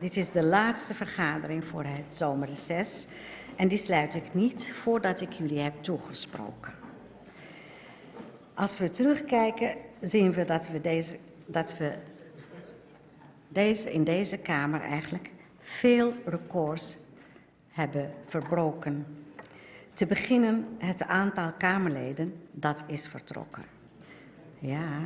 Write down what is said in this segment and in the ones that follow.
dit is de laatste vergadering voor het zomerreces en die sluit ik niet voordat ik jullie heb toegesproken. Als we terugkijken, zien we dat we, deze, dat we deze, in deze Kamer eigenlijk veel records hebben verbroken. Te beginnen het aantal Kamerleden dat is vertrokken. Ja,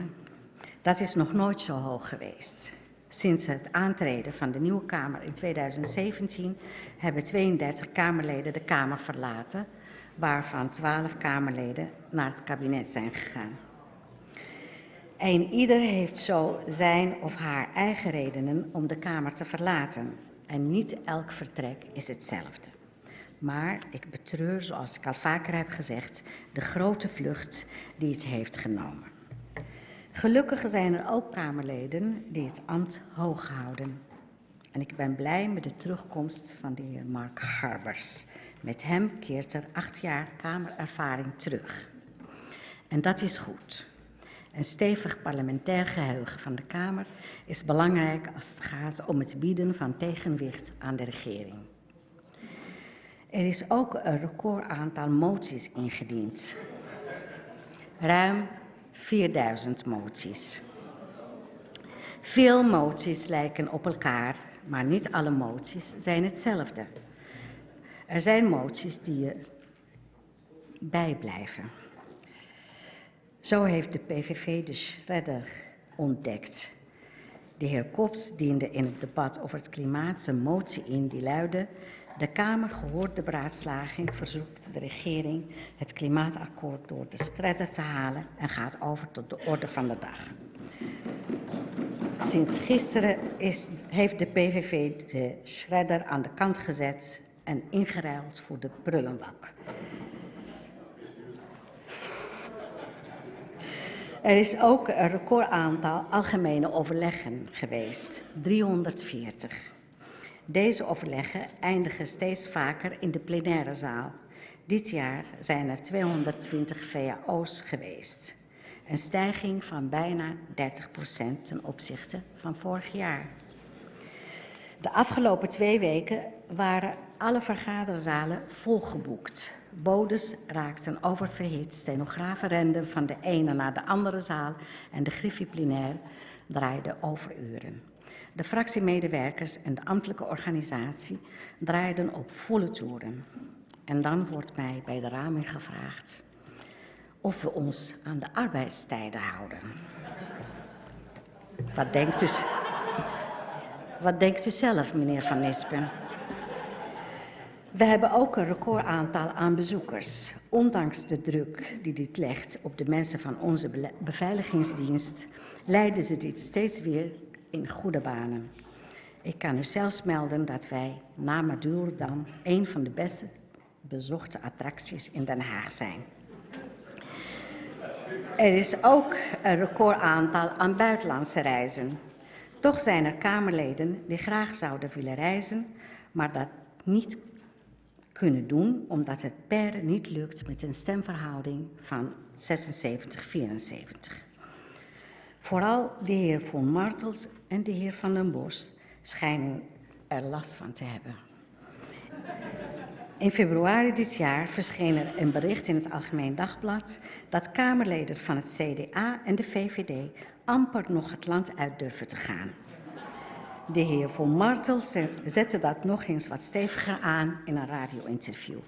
dat is nog nooit zo hoog geweest. Sinds het aantreden van de nieuwe Kamer in 2017 hebben 32 Kamerleden de Kamer verlaten, waarvan 12 Kamerleden naar het kabinet zijn gegaan. En ieder heeft zo zijn of haar eigen redenen om de Kamer te verlaten. En niet elk vertrek is hetzelfde. Maar ik betreur, zoals ik al vaker heb gezegd, de grote vlucht die het heeft genomen. Gelukkig zijn er ook Kamerleden die het ambt hoog houden. En ik ben blij met de terugkomst van de heer Mark Harbers. Met hem keert er acht jaar Kamerervaring terug. En dat is goed. Een stevig parlementair geheugen van de Kamer is belangrijk als het gaat om het bieden van tegenwicht aan de regering. Er is ook een record aantal moties ingediend. Ruim 4000 moties. Veel moties lijken op elkaar, maar niet alle moties zijn hetzelfde. Er zijn moties die je bijblijven. Zo heeft de PVV de shredder ontdekt. De heer Kops diende in het debat over het klimaat zijn motie in die luidde... De Kamer gehoord de beraadslaging verzoekt de regering het klimaatakkoord door de shredder te halen en gaat over tot de orde van de dag. Sinds gisteren is, heeft de PVV de shredder aan de kant gezet en ingeruild voor de prullenbak. Er is ook een recordaantal algemene overleggen geweest, 340. Deze overleggen eindigen steeds vaker in de plenaire zaal. Dit jaar zijn er 220 VAO's geweest. Een stijging van bijna 30 procent ten opzichte van vorig jaar. De afgelopen twee weken waren alle vergaderzalen volgeboekt. Bodes raakten oververhit, stenografen renden van de ene naar de andere zaal en de griffie plenair draaide overuren. De fractiemedewerkers en de ambtelijke organisatie draaiden op volle toeren. En dan wordt mij bij de raming gevraagd of we ons aan de arbeidstijden houden. Wat denkt u, wat denkt u zelf, meneer Van Nispen? We hebben ook een recordaantal aan bezoekers. Ondanks de druk die dit legt op de mensen van onze beveiligingsdienst, leiden ze dit steeds weer in goede banen. Ik kan u zelfs melden dat wij na Madurodam een van de beste bezochte attracties in Den Haag zijn. Er is ook een recordaantal aan buitenlandse reizen. Toch zijn er Kamerleden die graag zouden willen reizen, maar dat niet kunnen doen omdat het per niet lukt met een stemverhouding van 76-74. Vooral de heer Von Martels en de heer Van den Bos schijnen er last van te hebben. In februari dit jaar verscheen er een bericht in het Algemeen Dagblad dat Kamerleden van het CDA en de VVD amper nog het land uit durven te gaan. De heer Von Martels zette dat nog eens wat steviger aan in een radio-interview.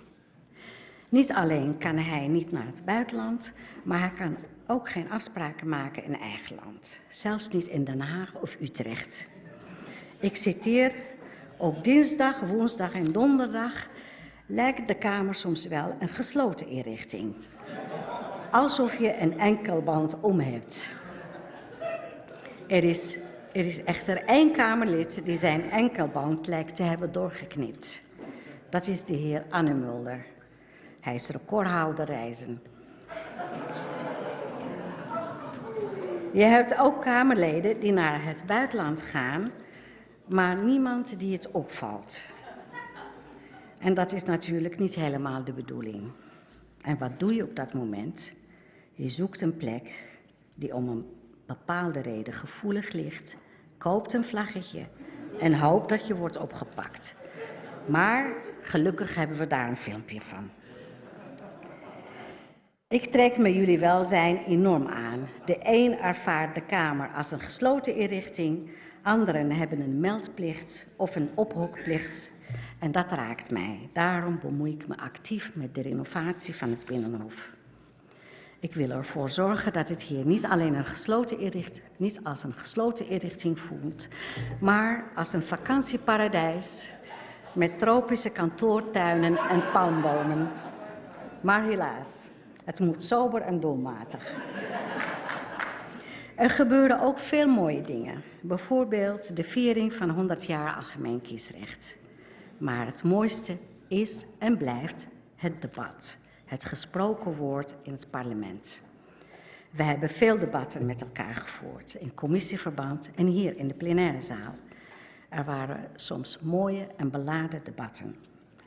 Niet alleen kan hij niet naar het buitenland, maar hij kan ook geen afspraken maken in eigen land. Zelfs niet in Den Haag of Utrecht. Ik citeer, op dinsdag, woensdag en donderdag lijkt de Kamer soms wel een gesloten inrichting. Alsof je een enkelband om hebt. Er is, er is echter één Kamerlid die zijn enkelband lijkt te hebben doorgeknipt. Dat is de heer Anne Mulder. Hij is recordhouder reizen. Je hebt ook Kamerleden die naar het buitenland gaan, maar niemand die het opvalt. En dat is natuurlijk niet helemaal de bedoeling. En wat doe je op dat moment? Je zoekt een plek die om een bepaalde reden gevoelig ligt, koopt een vlaggetje en hoop dat je wordt opgepakt. Maar gelukkig hebben we daar een filmpje van. Ik trek me jullie welzijn enorm aan. De een ervaart de Kamer als een gesloten inrichting, anderen hebben een meldplicht of een ophokplicht. En dat raakt mij. Daarom bemoei ik me actief met de renovatie van het Binnenhof. Ik wil ervoor zorgen dat het hier niet alleen een gesloten inrichting, niet als een gesloten inrichting voelt, maar als een vakantieparadijs met tropische kantoortuinen en palmbomen. Maar helaas, het moet sober en doelmatig. Er gebeuren ook veel mooie dingen. Bijvoorbeeld de viering van 100 jaar algemeen kiesrecht. Maar het mooiste is en blijft het debat. Het gesproken woord in het parlement. We hebben veel debatten met elkaar gevoerd, in commissieverband en hier in de plenaire zaal. Er waren soms mooie en beladen debatten.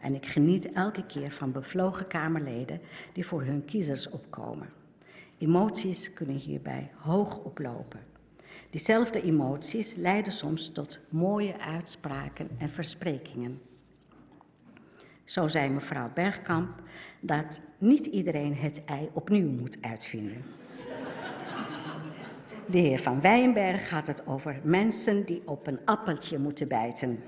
En ik geniet elke keer van bevlogen Kamerleden die voor hun kiezers opkomen. Emoties kunnen hierbij hoog oplopen. Diezelfde emoties leiden soms tot mooie uitspraken en versprekingen. Zo zei mevrouw Bergkamp dat niet iedereen het ei opnieuw moet uitvinden. De heer Van Weyenberg had het over mensen die op een appeltje moeten bijten.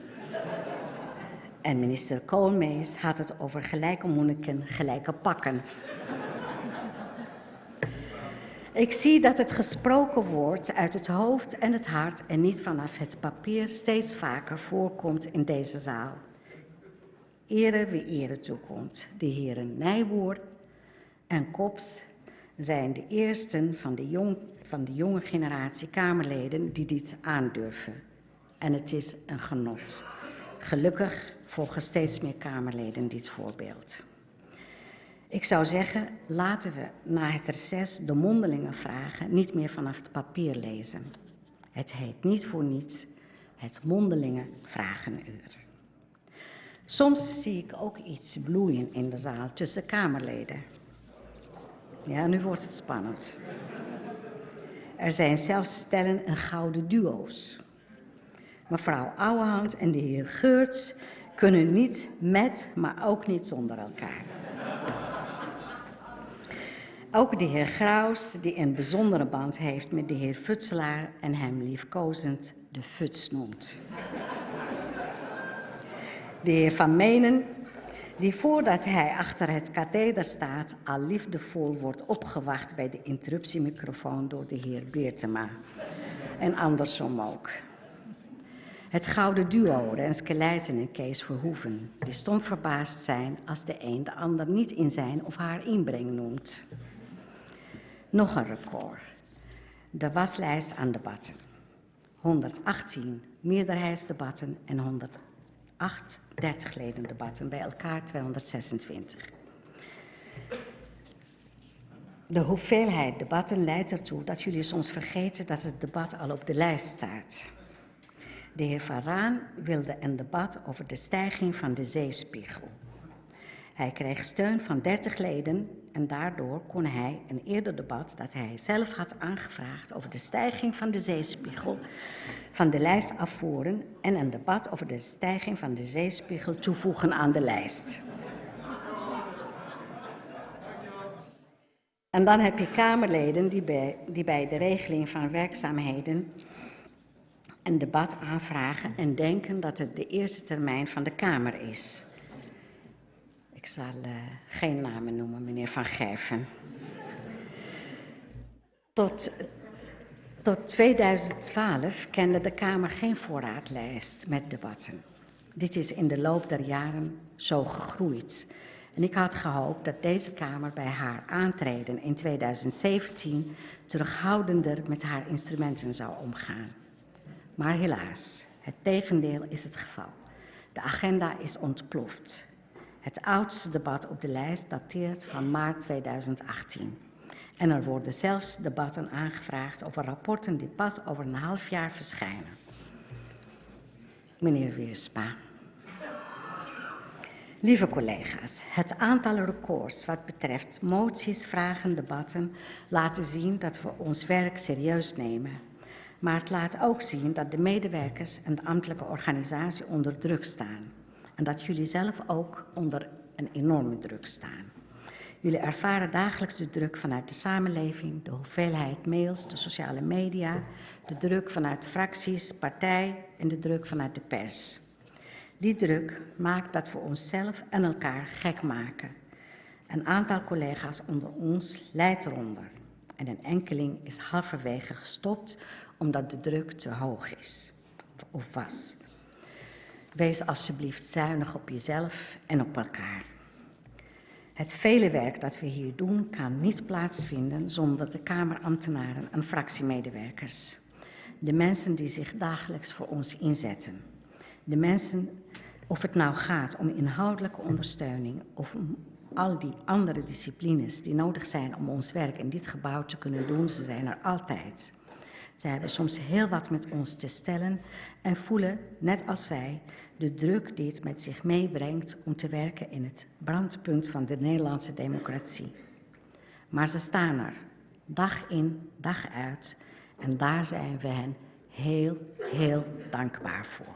En minister Koolmees had het over gelijke monniken, gelijke pakken. Ik zie dat het gesproken woord uit het hoofd en het hart en niet vanaf het papier steeds vaker voorkomt in deze zaal. Ere wie ere toekomt. De heren Nijboer en Kops zijn de eersten van de, jong, van de jonge generatie Kamerleden die dit aandurven. En het is een genot. Gelukkig volgen steeds meer Kamerleden dit voorbeeld. Ik zou zeggen, laten we na het reces de mondelingen vragen niet meer vanaf het papier lezen. Het heet niet voor niets het mondelingen vragenuur. Soms zie ik ook iets bloeien in de zaal tussen Kamerleden. Ja, nu wordt het spannend. Er zijn zelfs stellen en gouden duo's. Mevrouw Ouwehand en de heer Geurts kunnen niet met, maar ook niet zonder elkaar. Ook de heer Graus, die een bijzondere band heeft met de heer Futselaar en hem liefkozend de Futs noemt. De heer Van Menen, die voordat hij achter het katheder staat al liefdevol wordt opgewacht bij de interruptiemicrofoon door de heer Beertema. En andersom ook. Het gouden duo, Renske Leijten en Kees Verhoeven, die stom verbaasd zijn als de een de ander niet in zijn of haar inbreng noemt. Nog een record. De waslijst aan debatten. 118 meerderheidsdebatten en 108 30 leden debatten, bij elkaar 226. De hoeveelheid debatten leidt ertoe dat jullie soms vergeten dat het debat al op de lijst staat. De heer Van Raan wilde een debat over de stijging van de zeespiegel. Hij kreeg steun van 30 leden en daardoor kon hij een eerder debat dat hij zelf had aangevraagd over de stijging van de zeespiegel van de lijst afvoeren en een debat over de stijging van de zeespiegel toevoegen aan de lijst. En dan heb je Kamerleden die bij, die bij de regeling van werkzaamheden een debat aanvragen en denken dat het de eerste termijn van de Kamer is. Ik zal uh, geen namen noemen, meneer Van Gerven. Tot, tot 2012 kende de Kamer geen voorraadlijst met debatten. Dit is in de loop der jaren zo gegroeid. En ik had gehoopt dat deze Kamer bij haar aantreden in 2017 terughoudender met haar instrumenten zou omgaan. Maar helaas, het tegendeel is het geval. De agenda is ontploft. Het oudste debat op de lijst dateert van maart 2018. En er worden zelfs debatten aangevraagd over rapporten die pas over een half jaar verschijnen. Meneer Weersma. Lieve collega's, het aantal records wat betreft moties, vragen, debatten laten zien dat we ons werk serieus nemen Maar het laat ook zien dat de medewerkers en de ambtelijke organisatie onder druk staan. En dat jullie zelf ook onder een enorme druk staan. Jullie ervaren dagelijks de druk vanuit de samenleving, de hoeveelheid mails, de sociale media, de druk vanuit fracties, partij en de druk vanuit de pers. Die druk maakt dat we onszelf en elkaar gek maken. Een aantal collega's onder ons leidt eronder. En een enkeling is halverwege gestopt omdat de druk te hoog is of was. Wees alsjeblieft zuinig op jezelf en op elkaar. Het vele werk dat we hier doen kan niet plaatsvinden zonder de Kamerambtenaren en fractiemedewerkers. De mensen die zich dagelijks voor ons inzetten. De mensen, of het nou gaat om inhoudelijke ondersteuning of om al die andere disciplines die nodig zijn om ons werk in dit gebouw te kunnen doen, ze zijn er altijd. Ze hebben soms heel wat met ons te stellen en voelen, net als wij, de druk die het met zich meebrengt om te werken in het brandpunt van de Nederlandse democratie. Maar ze staan er, dag in, dag uit, en daar zijn we hen heel, heel dankbaar voor.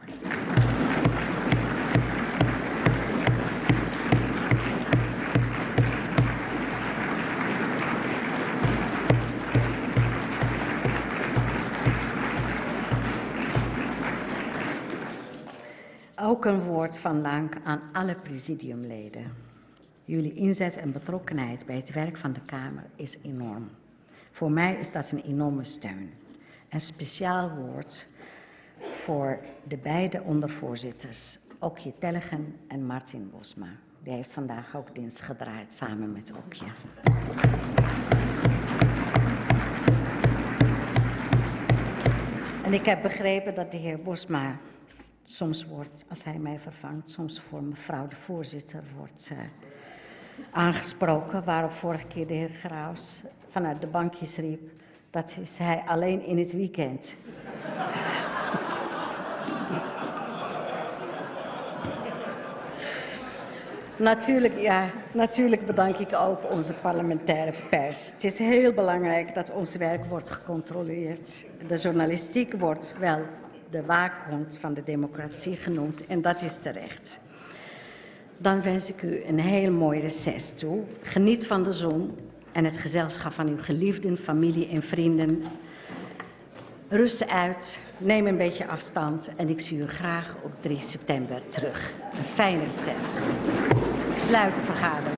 Ook een woord van dank aan alle presidiumleden. Jullie inzet en betrokkenheid bij het werk van de Kamer is enorm. Voor mij is dat een enorme steun. Een speciaal woord voor de beide ondervoorzitters, Okje Tellegen en Martin Bosma. Die heeft vandaag ook dienst gedraaid samen met Okje. En ik heb begrepen dat de heer Bosma soms wordt, als hij mij vervangt, soms voor mevrouw de voorzitter wordt uh, aangesproken. Waarop vorige keer de heer Graus vanuit de bankjes riep, dat is hij alleen in het weekend. Natuurlijk, ja, natuurlijk bedank ik ook onze parlementaire pers. Het is heel belangrijk dat ons werk wordt gecontroleerd. De journalistiek wordt wel de waakhond van de democratie genoemd en dat is terecht. Dan wens ik u een heel mooi reces toe. Geniet van de zon en het gezelschap van uw geliefden, familie en vrienden. Rust uit, neem een beetje afstand en ik zie u graag op 3 september terug. Een fijne reces. Ik sluit de vergadering.